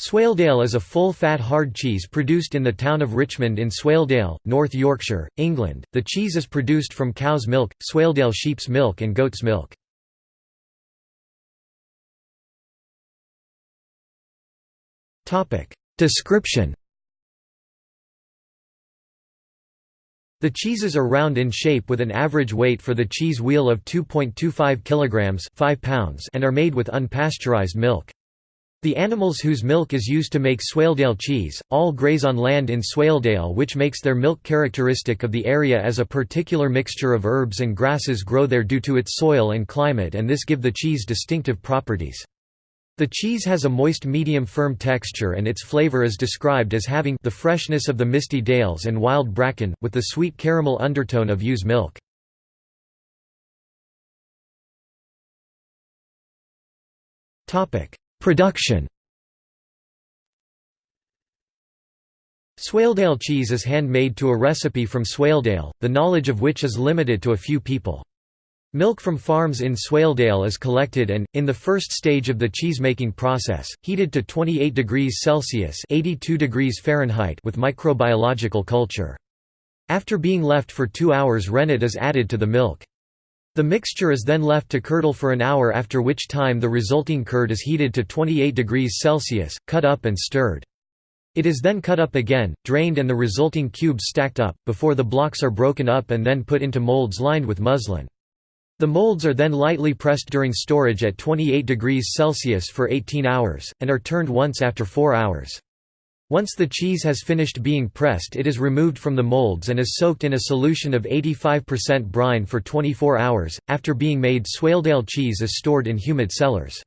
Swaledale is a full-fat hard cheese produced in the town of Richmond in Swaledale, North Yorkshire, England. The cheese is produced from cow's milk, Swaledale sheep's milk and goat's milk. Topic: Description. The cheeses are round in shape with an average weight for the cheese wheel of 2.25 kilograms, 5 pounds, and are made with unpasteurized milk. The animals whose milk is used to make Swaledale cheese, all graze on land in Swaledale which makes their milk characteristic of the area as a particular mixture of herbs and grasses grow there due to its soil and climate and this give the cheese distinctive properties. The cheese has a moist medium firm texture and its flavor is described as having the freshness of the misty dales and wild bracken, with the sweet caramel undertone of ewe's milk. Production Swaledale cheese is handmade to a recipe from Swaledale, the knowledge of which is limited to a few people. Milk from farms in Swaledale is collected and, in the first stage of the cheese-making process, heated to 28 degrees Celsius degrees Fahrenheit with microbiological culture. After being left for two hours rennet is added to the milk. The mixture is then left to curdle for an hour after which time the resulting curd is heated to 28 degrees Celsius, cut up and stirred. It is then cut up again, drained and the resulting cubes stacked up, before the blocks are broken up and then put into molds lined with muslin. The molds are then lightly pressed during storage at 28 degrees Celsius for 18 hours, and are turned once after 4 hours. Once the cheese has finished being pressed it is removed from the molds and is soaked in a solution of 85% brine for 24 hours. After being made Swaledale cheese is stored in humid cellars.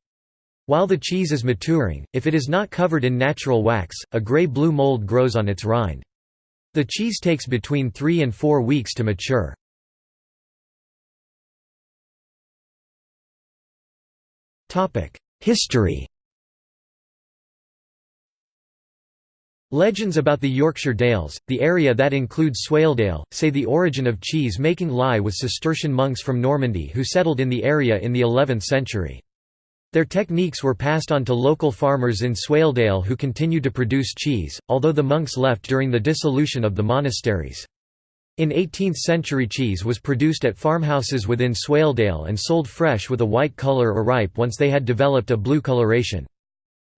While the cheese is maturing, if it is not covered in natural wax, a grey-blue mold grows on its rind. The cheese takes between 3 and 4 weeks to mature. History Legends about the Yorkshire Dales, the area that includes Swaledale, say the origin of cheese making lie with Cistercian monks from Normandy who settled in the area in the 11th century. Their techniques were passed on to local farmers in Swaledale who continued to produce cheese, although the monks left during the dissolution of the monasteries. In 18th-century cheese was produced at farmhouses within Swaledale and sold fresh with a white color or ripe once they had developed a blue coloration.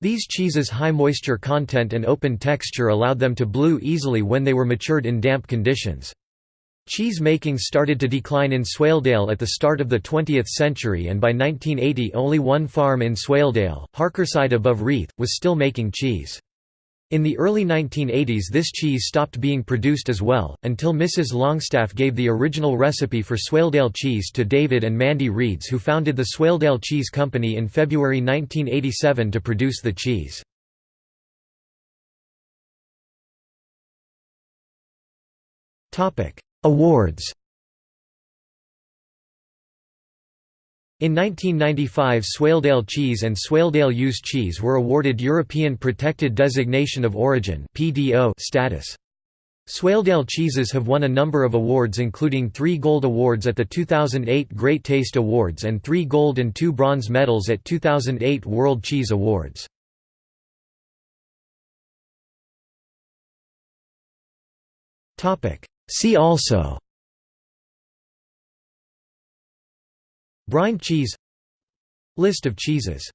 These cheeses' high moisture content and open texture allowed them to blue easily when they were matured in damp conditions. Cheese making started to decline in Swaledale at the start of the 20th century and by 1980 only one farm in Swaledale, Harkerside above Reeth, was still making cheese. In the early 1980s this cheese stopped being produced as well, until Mrs. Longstaff gave the original recipe for Swaledale cheese to David and Mandy Reeds who founded the Swaledale Cheese Company in February 1987 to produce the cheese. Awards In 1995 Swaledale cheese and Swaledale Ewes cheese were awarded European Protected Designation of Origin status. Swaledale cheeses have won a number of awards including three gold awards at the 2008 Great Taste Awards and three gold and two bronze medals at 2008 World Cheese Awards. See also Brine cheese. List of cheeses